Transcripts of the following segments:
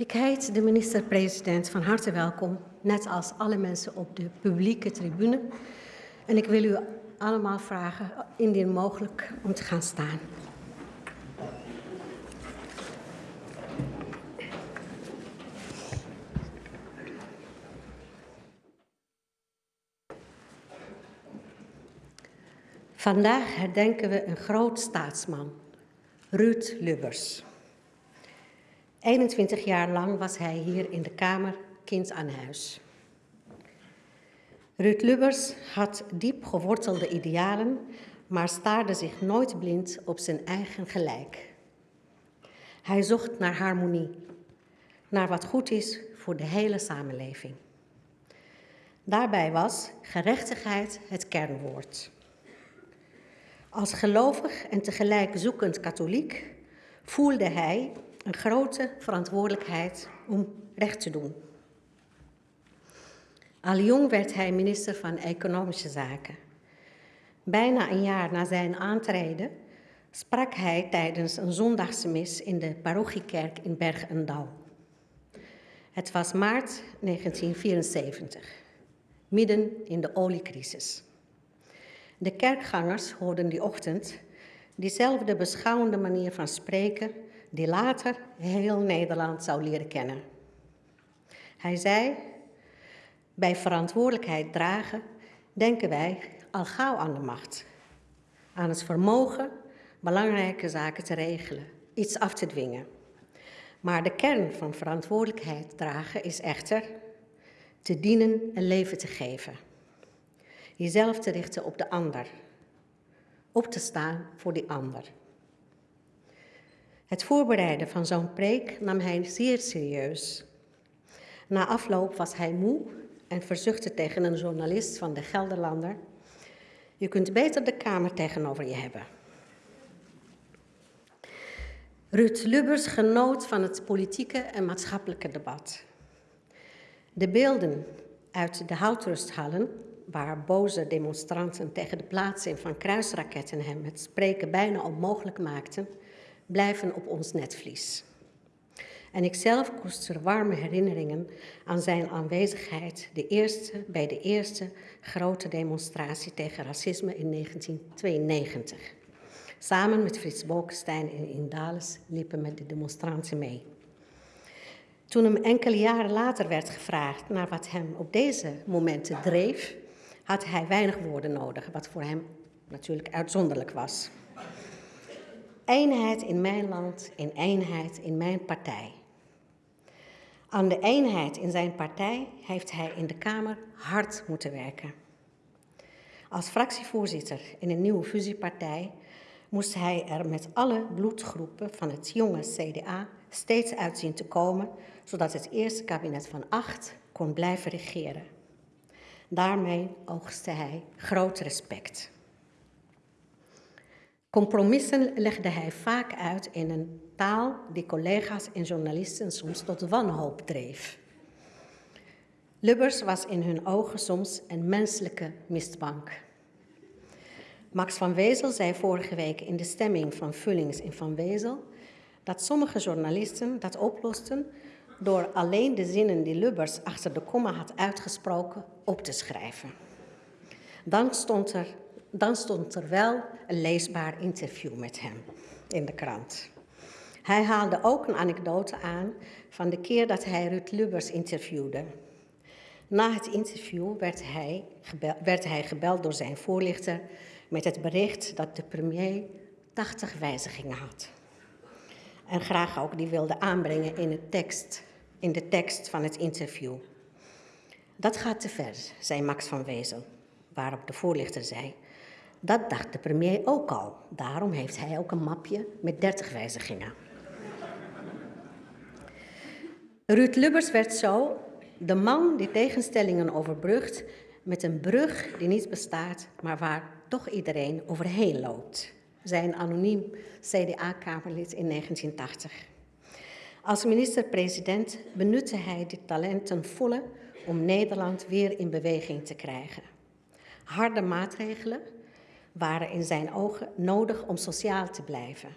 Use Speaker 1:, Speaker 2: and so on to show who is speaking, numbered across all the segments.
Speaker 1: Ik heet de minister-president van harte welkom, net als alle mensen op de publieke tribune. En ik wil u allemaal vragen, indien mogelijk, om te gaan staan. Vandaag herdenken we een groot staatsman, Ruud Lubbers. 21 jaar lang was hij hier in de Kamer kind aan huis. Ruud Lubbers had diep gewortelde idealen, maar staarde zich nooit blind op zijn eigen gelijk. Hij zocht naar harmonie, naar wat goed is voor de hele samenleving. Daarbij was gerechtigheid het kernwoord. Als gelovig en tegelijk zoekend katholiek voelde hij een grote verantwoordelijkheid om recht te doen. Al jong werd hij minister van Economische Zaken. Bijna een jaar na zijn aantreden sprak hij tijdens een zondagse mis in de parochiekerk in Berg en Dal. Het was maart 1974, midden in de oliecrisis. De kerkgangers hoorden die ochtend diezelfde beschouwende manier van spreken die later heel Nederland zou leren kennen. Hij zei, bij verantwoordelijkheid dragen denken wij al gauw aan de macht, aan het vermogen belangrijke zaken te regelen, iets af te dwingen. Maar de kern van verantwoordelijkheid dragen is echter te dienen en leven te geven. Jezelf te richten op de ander, op te staan voor die ander. Het voorbereiden van zo'n preek nam hij zeer serieus. Na afloop was hij moe en verzuchtte tegen een journalist van de Gelderlander: Je kunt beter de Kamer tegenover je hebben. Ruud Lubbers genoot van het politieke en maatschappelijke debat. De beelden uit de houtrusthallen, waar boze demonstranten tegen de plaatsing van kruisraketten hem het spreken bijna onmogelijk maakten, blijven op ons netvlies. En ik zelf koester warme herinneringen aan zijn aanwezigheid de eerste, bij de eerste grote demonstratie tegen racisme in 1992. Samen met Frits Bolkestein en Indales liepen met de demonstranten mee. Toen hem enkele jaren later werd gevraagd naar wat hem op deze momenten dreef, had hij weinig woorden nodig, wat voor hem natuurlijk uitzonderlijk was. Eenheid in mijn land en eenheid in mijn partij. Aan de eenheid in zijn partij heeft hij in de Kamer hard moeten werken. Als fractievoorzitter in een nieuwe fusiepartij moest hij er met alle bloedgroepen van het jonge CDA steeds uitzien te komen, zodat het eerste kabinet van acht kon blijven regeren. Daarmee oogste hij groot respect. Compromissen legde hij vaak uit in een taal die collega's en journalisten soms tot wanhoop dreef. Lubbers was in hun ogen soms een menselijke mistbank. Max van Wezel zei vorige week in de stemming van Vullings en van Wezel dat sommige journalisten dat oplosten door alleen de zinnen die Lubbers achter de komma had uitgesproken op te schrijven. Dan stond er dan stond er wel een leesbaar interview met hem in de krant. Hij haalde ook een anekdote aan van de keer dat hij Ruud Lubbers interviewde. Na het interview werd hij, gebeld, werd hij gebeld door zijn voorlichter met het bericht dat de premier 80 wijzigingen had. En graag ook die wilde aanbrengen in, tekst, in de tekst van het interview. Dat gaat te ver, zei Max van Wezel, waarop de voorlichter zei: dat dacht de premier ook al. Daarom heeft hij ook een mapje met 30 wijzigingen. Ruud Lubbers werd zo de man die tegenstellingen overbrugt met een brug die niet bestaat, maar waar toch iedereen overheen loopt. Zijn anoniem CDA-kamerlid in 1980. Als minister-president benutte hij dit talent ten volle om Nederland weer in beweging te krijgen. Harde maatregelen, waren in zijn ogen nodig om sociaal te blijven.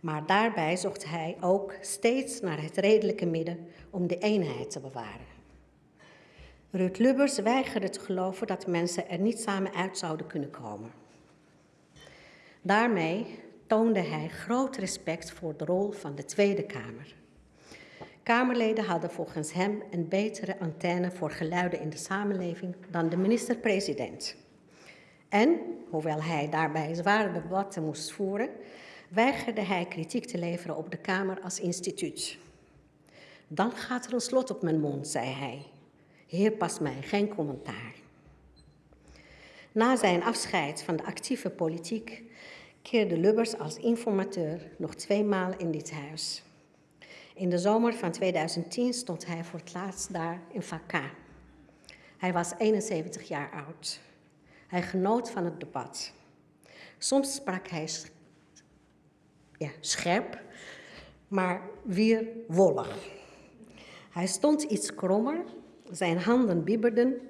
Speaker 1: Maar daarbij zocht hij ook steeds naar het redelijke midden om de eenheid te bewaren. Ruud Lubbers weigerde te geloven dat mensen er niet samen uit zouden kunnen komen. Daarmee toonde hij groot respect voor de rol van de Tweede Kamer. Kamerleden hadden volgens hem een betere antenne voor geluiden in de samenleving dan de minister-president. En, hoewel hij daarbij zware debatten moest voeren, weigerde hij kritiek te leveren op de Kamer als instituut. Dan gaat er een slot op mijn mond, zei hij. Heer pas mij geen commentaar. Na zijn afscheid van de actieve politiek keerde Lubbers als informateur nog twee maal in dit huis. In de zomer van 2010 stond hij voor het laatst daar in Vakka. Hij was 71 jaar oud. Hij genoot van het debat. Soms sprak hij ja, scherp, maar weer wollig. Hij stond iets krommer, zijn handen bibberden,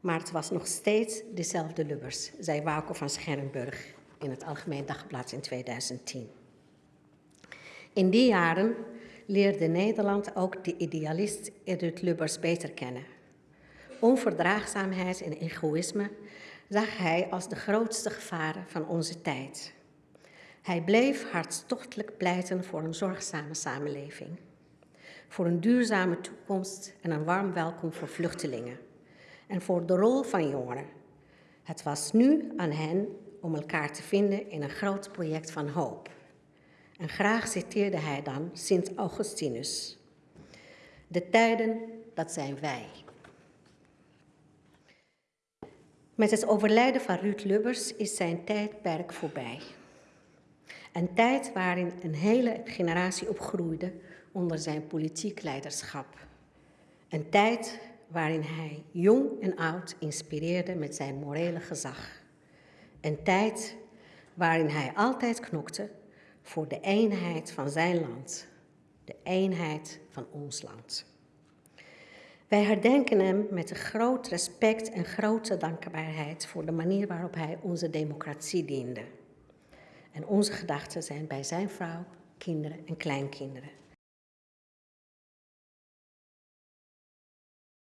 Speaker 1: maar het was nog steeds dezelfde Lubbers, zei Wako van Scherrenburg in het Algemeen Dagblad in 2010. In die jaren leerde Nederland ook de idealist Edith Lubbers beter kennen. Onverdraagzaamheid en egoïsme zag hij als de grootste gevaren van onze tijd. Hij bleef hartstochtelijk pleiten voor een zorgzame samenleving, voor een duurzame toekomst en een warm welkom voor vluchtelingen en voor de rol van jongeren. Het was nu aan hen om elkaar te vinden in een groot project van hoop. En graag citeerde hij dan Sint Augustinus. De tijden, dat zijn wij. Met het overlijden van Ruud Lubbers is zijn tijdperk voorbij. Een tijd waarin een hele generatie opgroeide onder zijn politiek leiderschap. Een tijd waarin hij jong en oud inspireerde met zijn morele gezag. Een tijd waarin hij altijd knokte voor de eenheid van zijn land, de eenheid van ons land. Wij herdenken hem met een groot respect en grote dankbaarheid voor de manier waarop hij onze democratie diende. En onze gedachten zijn bij zijn vrouw, kinderen en kleinkinderen.